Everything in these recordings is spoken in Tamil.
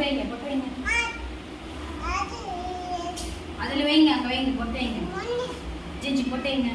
பொட்டு வைங்க பொட்டு வைங்க. அதில் வைங்க அங்கே வைங்க பொட்டு வைங்க. ஜிஜி பொட்டு வைங்க.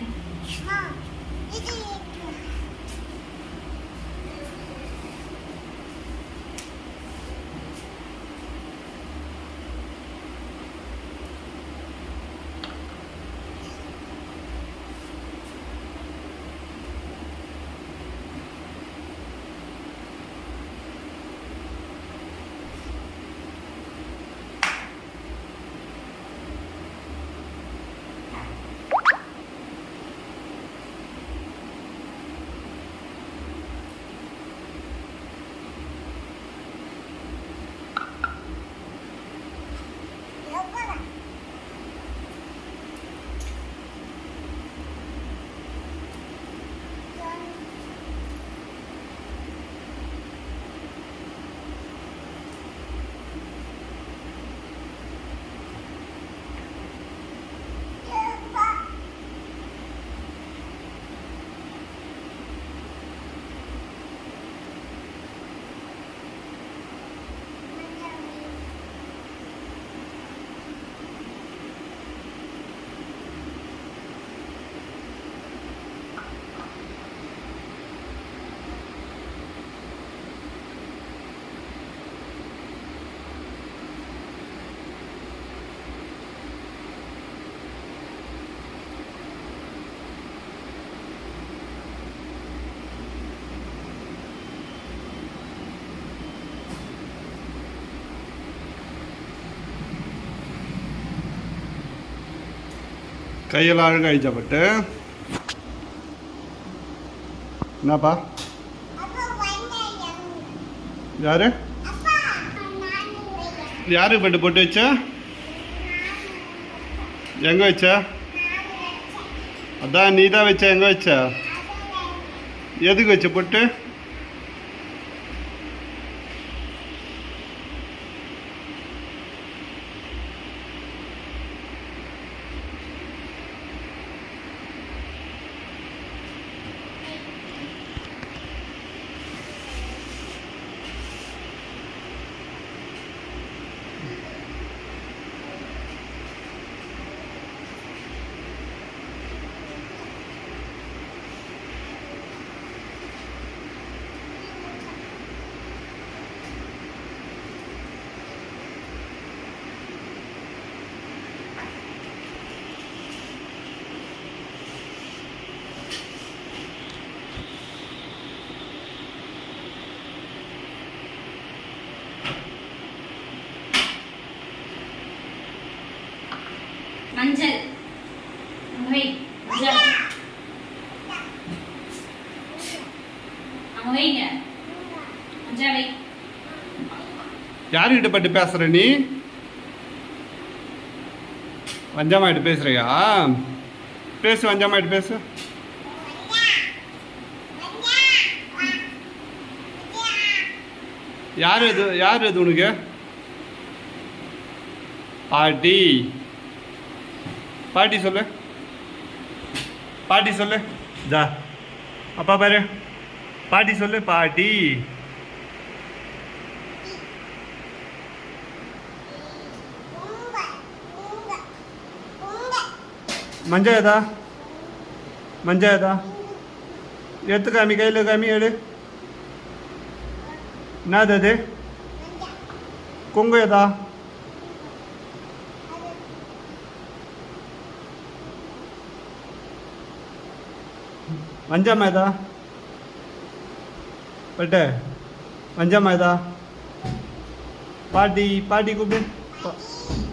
கையெல்லாம் அழுக அழிச்சப்பட்டு என்னப்பா? யாரு? யாருக்கு பெட்டு போட்டு வச்ச? எங்க வச்ச? அதான் நீ தான் வச்ச எங்க வச்ச? எதுக்கு வச்ச பொட்டு? மஞ்சள். அங்க யாருக்கிட்ட பட்டு பேசுற நீ? வஞ்சமாயிட்டு பேசுறியா? பேசு வஞ்சமாயிட்டு பேசு. யார் இது? யார் இது உனக்கு? பாட்டி பாட்டி சொல்லு. பாட்டி சொல்லு. ஜா. அப்பா பாரு. பாட்டி சொல்லு பாட்டி. மஞ்ச ஏதா? மஞ்ச ஏதா? எடுத்து காமி கையில் காமி எடு. என்னது அது? கொங்கு ஏதா? மஞ்சம் ஏதா பட்டு மஞ்சம் ஏதா பாட்டி பாட்டி கூப்பிடு.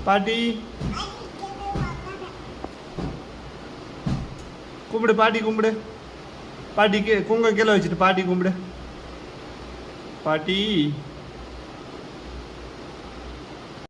பாட்டி. கும்பிடு பாட்டி கும்பிடு பாட்டிக்கு குங்க கீழே வச்சுட்டு பாட்டி கும்பிடு பாட்டி.